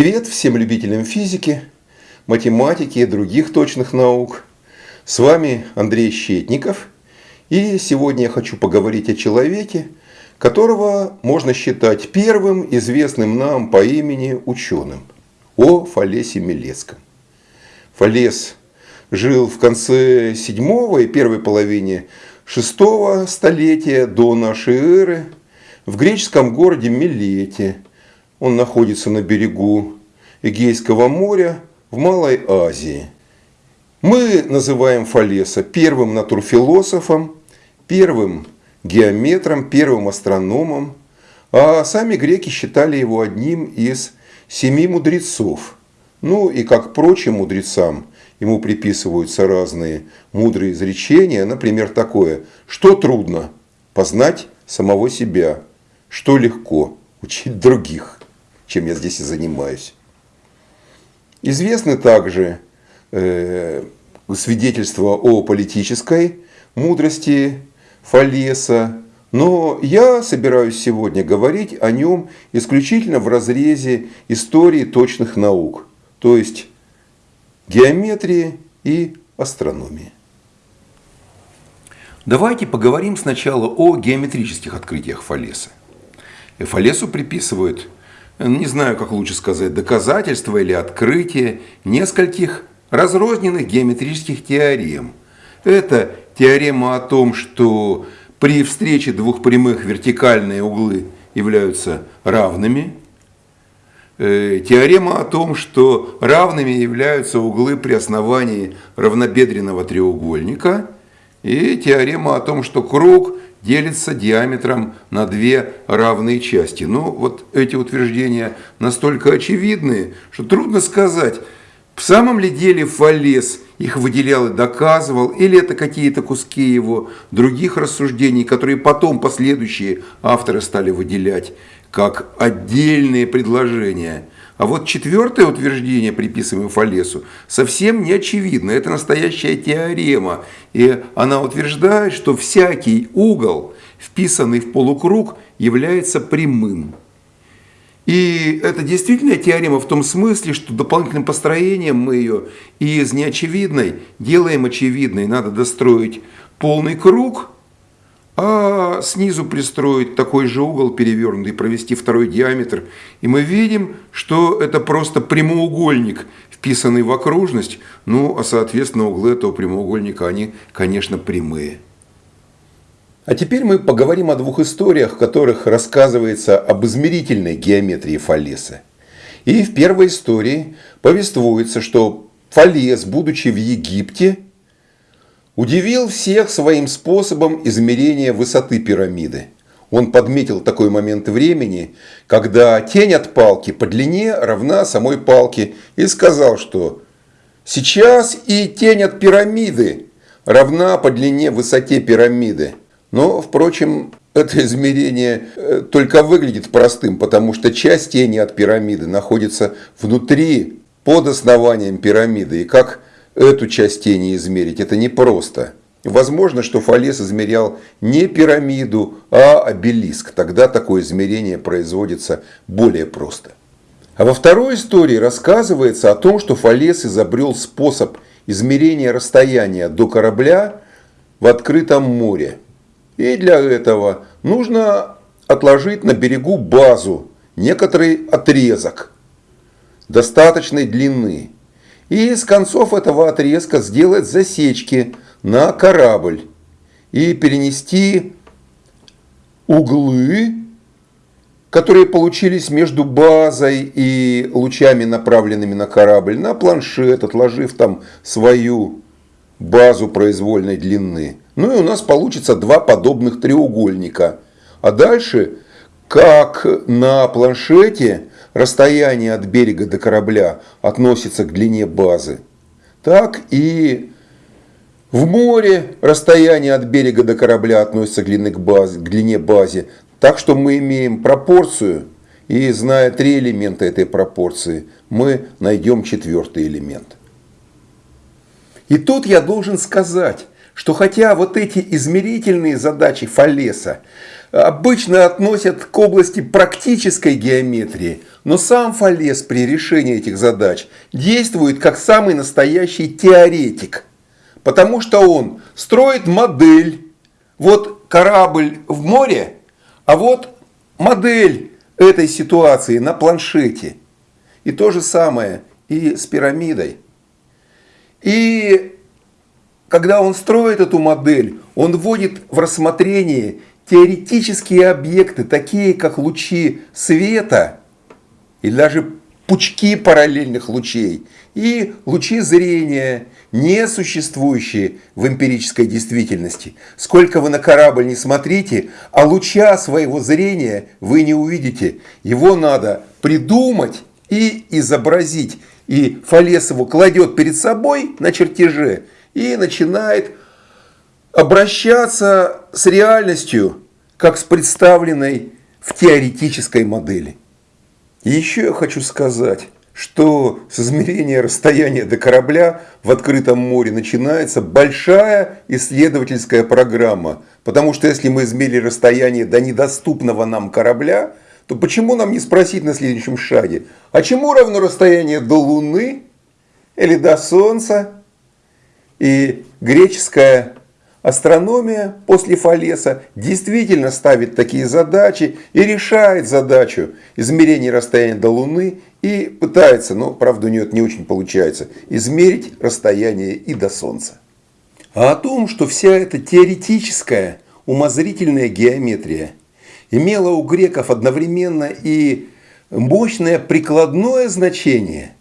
Привет всем любителям физики, математики и других точных наук. С вами Андрей Щетников. И сегодня я хочу поговорить о человеке, которого можно считать первым известным нам по имени ученым, о Фалесе Милецком. Фалес жил в конце 7 и первой половине 6 столетия до нашей эры в греческом городе Милете – он находится на берегу Эгейского моря в Малой Азии. Мы называем Фалеса первым натурфилософом, первым геометром, первым астрономом, а сами греки считали его одним из семи мудрецов. Ну и как прочим мудрецам, ему приписываются разные мудрые изречения, например, такое, что трудно? Познать самого себя, что легко? Учить других чем я здесь и занимаюсь. Известны также э, свидетельства о политической мудрости Фалеса, но я собираюсь сегодня говорить о нем исключительно в разрезе истории точных наук, то есть геометрии и астрономии. Давайте поговорим сначала о геометрических открытиях Фалеса. Фалесу приписывают не знаю, как лучше сказать, доказательства или открытие нескольких разрозненных геометрических теорем. Это теорема о том, что при встрече двух прямых вертикальные углы являются равными. Э, теорема о том, что равными являются углы при основании равнобедренного треугольника. И теорема о том, что круг делится диаметром на две равные части. Но вот эти утверждения настолько очевидны, что трудно сказать, в самом ли деле Фалес их выделял и доказывал, или это какие-то куски его других рассуждений, которые потом последующие авторы стали выделять как отдельные предложения – а вот четвертое утверждение, приписываемое Фалесу, совсем не очевидно. Это настоящая теорема. И она утверждает, что всякий угол, вписанный в полукруг, является прямым. И это действительно теорема в том смысле, что дополнительным построением мы ее из неочевидной делаем очевидной. Надо достроить полный круг – а снизу пристроить такой же угол перевернутый, провести второй диаметр. И мы видим, что это просто прямоугольник, вписанный в окружность. Ну, а соответственно углы этого прямоугольника, они, конечно, прямые. А теперь мы поговорим о двух историях, в которых рассказывается об измерительной геометрии Фалеса. И в первой истории повествуется, что Фалес, будучи в Египте, удивил всех своим способом измерения высоты пирамиды. Он подметил такой момент времени, когда тень от палки по длине равна самой палке и сказал, что сейчас и тень от пирамиды равна по длине высоте пирамиды. Но, впрочем, это измерение э, только выглядит простым, потому что часть тени от пирамиды находится внутри, под основанием пирамиды. И как эту часть тени измерить, это непросто. Возможно, что Фалес измерял не пирамиду, а обелиск. Тогда такое измерение производится более просто. А во второй истории рассказывается о том, что Фалес изобрел способ измерения расстояния до корабля в открытом море. И для этого нужно отложить на берегу базу, некоторый отрезок достаточной длины и с концов этого отрезка сделать засечки на корабль и перенести углы, которые получились между базой и лучами, направленными на корабль, на планшет, отложив там свою базу произвольной длины. Ну и у нас получится два подобных треугольника. А дальше, как на планшете, расстояние от берега до корабля относится к длине базы, так и в море расстояние от берега до корабля относится к длине, к базе, к длине базе. Так что мы имеем пропорцию, и зная три элемента этой пропорции, мы найдем четвертый элемент. И тут я должен сказать, что хотя вот эти измерительные задачи Фалеса обычно относят к области практической геометрии, но сам Фалес при решении этих задач действует как самый настоящий теоретик, потому что он строит модель. Вот корабль в море, а вот модель этой ситуации на планшете. И то же самое и с пирамидой. И когда он строит эту модель, он вводит в рассмотрение теоретические объекты, такие как лучи света и даже пучки параллельных лучей и лучи зрения, не существующие в эмпирической действительности. Сколько вы на корабль не смотрите, а луча своего зрения вы не увидите. Его надо придумать и изобразить. И Фалес его кладет перед собой на чертеже и начинает обращаться с реальностью, как с представленной в теоретической модели. Еще я хочу сказать, что с измерения расстояния до корабля в открытом море начинается большая исследовательская программа. Потому что если мы измерили расстояние до недоступного нам корабля, то почему нам не спросить на следующем шаге, а чему равно расстояние до Луны или до Солнца? И греческая астрономия после Фалеса действительно ставит такие задачи и решает задачу измерения расстояния до Луны и пытается, но правда у нее это не очень получается, измерить расстояние и до Солнца. А о том, что вся эта теоретическая умозрительная геометрия имела у греков одновременно и мощное прикладное значение,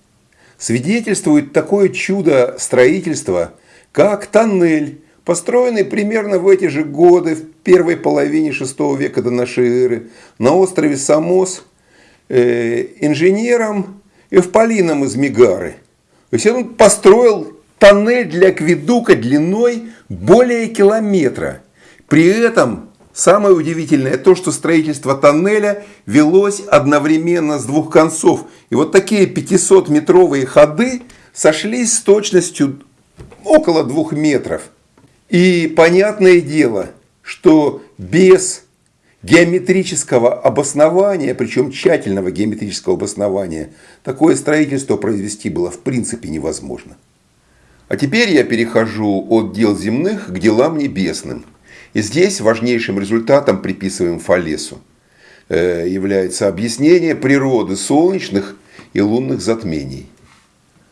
свидетельствует такое чудо строительства, как тоннель, построенный примерно в эти же годы, в первой половине VI века до нашей эры, на острове Самос, э, инженером Эвполином из Мегары. То есть он построил тоннель для акведука длиной более километра. При этом Самое удивительное то, что строительство тоннеля велось одновременно с двух концов. И вот такие 500-метровые ходы сошлись с точностью около двух метров. И понятное дело, что без геометрического обоснования, причем тщательного геометрического обоснования, такое строительство произвести было в принципе невозможно. А теперь я перехожу от дел земных к делам небесным – и здесь важнейшим результатом приписываем Фалесу э, является объяснение природы солнечных и лунных затмений.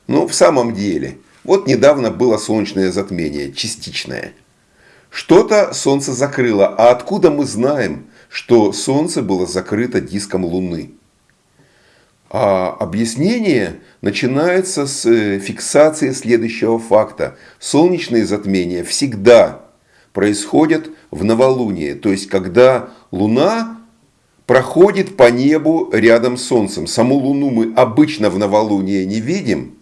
Но в самом деле, вот недавно было солнечное затмение, частичное. Что-то Солнце закрыло, а откуда мы знаем, что Солнце было закрыто диском Луны? А объяснение начинается с э, фиксации следующего факта. Солнечные затмения всегда происходят в новолуние, то есть когда Луна проходит по небу рядом с Солнцем. Саму Луну мы обычно в новолуние не видим,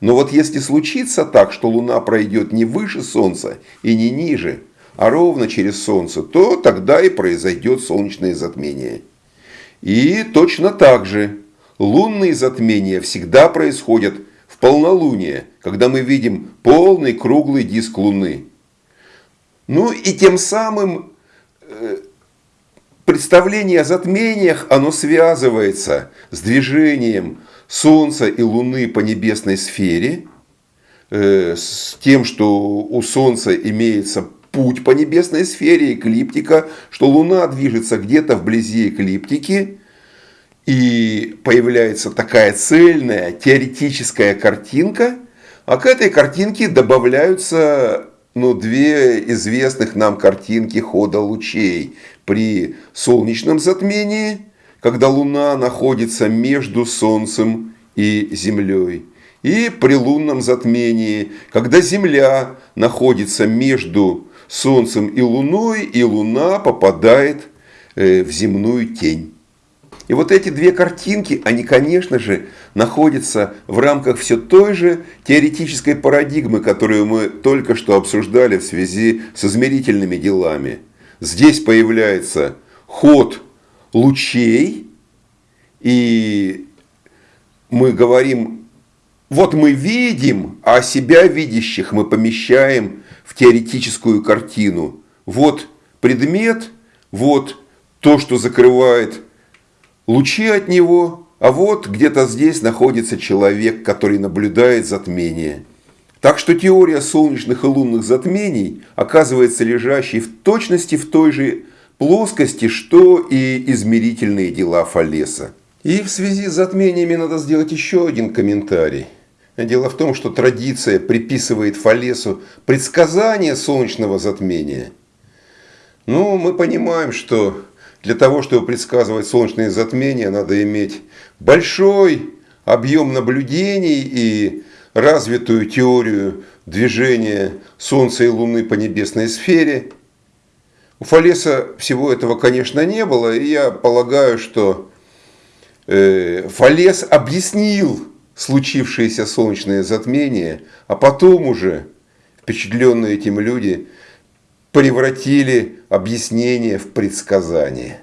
но вот если случится так, что Луна пройдет не выше Солнца и не ниже, а ровно через Солнце, то тогда и произойдет солнечное затмение. И точно так же лунные затмения всегда происходят в полнолуние, когда мы видим полный круглый диск Луны. Ну и тем самым э, представление о затмениях, оно связывается с движением Солнца и Луны по небесной сфере, э, с тем, что у Солнца имеется путь по небесной сфере, эклиптика, что Луна движется где-то вблизи эклиптики, и появляется такая цельная теоретическая картинка, а к этой картинке добавляются ну, две известных нам картинки хода лучей при солнечном затмении, когда Луна находится между Солнцем и Землей, и при лунном затмении, когда Земля находится между Солнцем и Луной, и Луна попадает э, в земную тень. И вот эти две картинки, они, конечно же, находятся в рамках все той же теоретической парадигмы, которую мы только что обсуждали в связи с измерительными делами. Здесь появляется ход лучей, и мы говорим, вот мы видим, а себя видящих мы помещаем в теоретическую картину. Вот предмет, вот то, что закрывает лучи от него, а вот где-то здесь находится человек, который наблюдает затмение. Так что теория солнечных и лунных затмений оказывается лежащей в точности в той же плоскости, что и измерительные дела Фалеса. И в связи с затмениями надо сделать еще один комментарий. Дело в том, что традиция приписывает Фалесу предсказание солнечного затмения. Ну, мы понимаем, что для того, чтобы предсказывать солнечные затмения, надо иметь большой объем наблюдений и развитую теорию движения Солнца и Луны по небесной сфере. У Фалеса всего этого, конечно, не было, и я полагаю, что э, Фалес объяснил случившееся солнечное затмение, а потом уже впечатленные этим люди превратили объяснение в предсказание.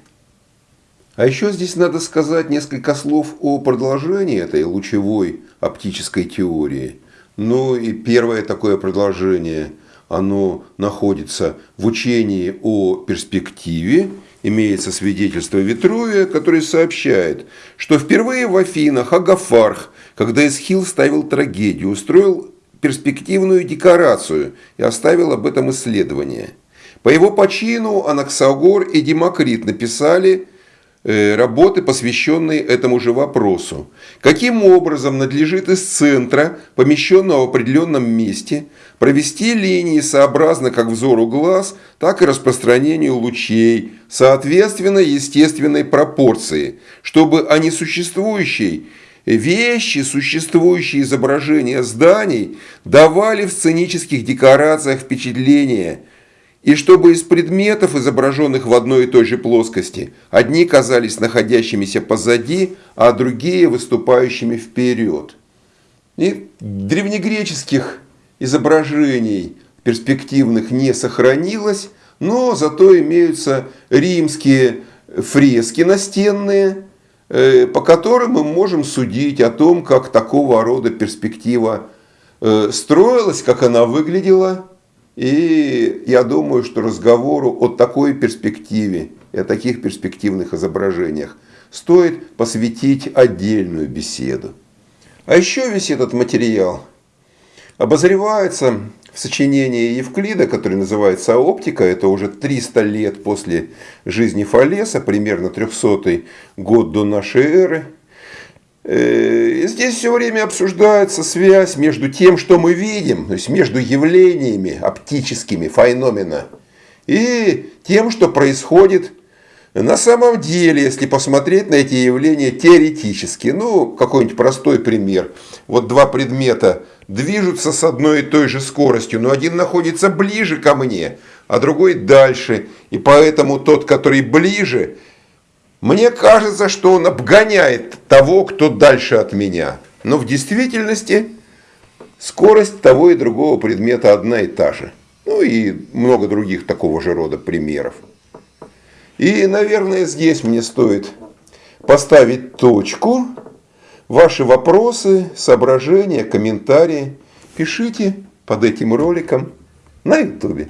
А еще здесь надо сказать несколько слов о продолжении этой лучевой оптической теории. Ну и первое такое продолжение, оно находится в учении о перспективе. Имеется свидетельство Витрувия, который сообщает, что впервые в Афинах Агафарх, когда Эсхил ставил трагедию, устроил перспективную декорацию и оставил об этом исследование. По его почину Анаксагор и Демокрит написали Э, работы, посвященные этому же вопросу. Каким образом надлежит из центра, помещенного в определенном месте, провести линии сообразно как взору глаз, так и распространению лучей, соответственно естественной пропорции, чтобы о несуществующей вещи, существующие изображения зданий давали в сценических декорациях впечатление – и чтобы из предметов, изображенных в одной и той же плоскости, одни казались находящимися позади, а другие выступающими вперед. И древнегреческих изображений перспективных не сохранилось, но зато имеются римские фрески настенные, э, по которым мы можем судить о том, как такого рода перспектива э, строилась, как она выглядела, и я думаю, что разговору о такой перспективе и о таких перспективных изображениях стоит посвятить отдельную беседу. А еще весь этот материал обозревается в сочинении Евклида, который называется «Оптика». Это уже 300 лет после жизни Фалеса, примерно 300 год до нашей эры. Э, здесь все время обсуждается связь между тем, что мы видим, то есть между явлениями оптическими феномена, и тем, что происходит на самом деле, если посмотреть на эти явления теоретически. Ну, какой-нибудь простой пример. Вот два предмета движутся с одной и той же скоростью, но один находится ближе ко мне, а другой дальше. И поэтому тот, который ближе, мне кажется, что он обгоняет того, кто дальше от меня. Но в действительности скорость того и другого предмета одна и та же. Ну и много других такого же рода примеров. И, наверное, здесь мне стоит поставить точку. Ваши вопросы, соображения, комментарии пишите под этим роликом на ютубе.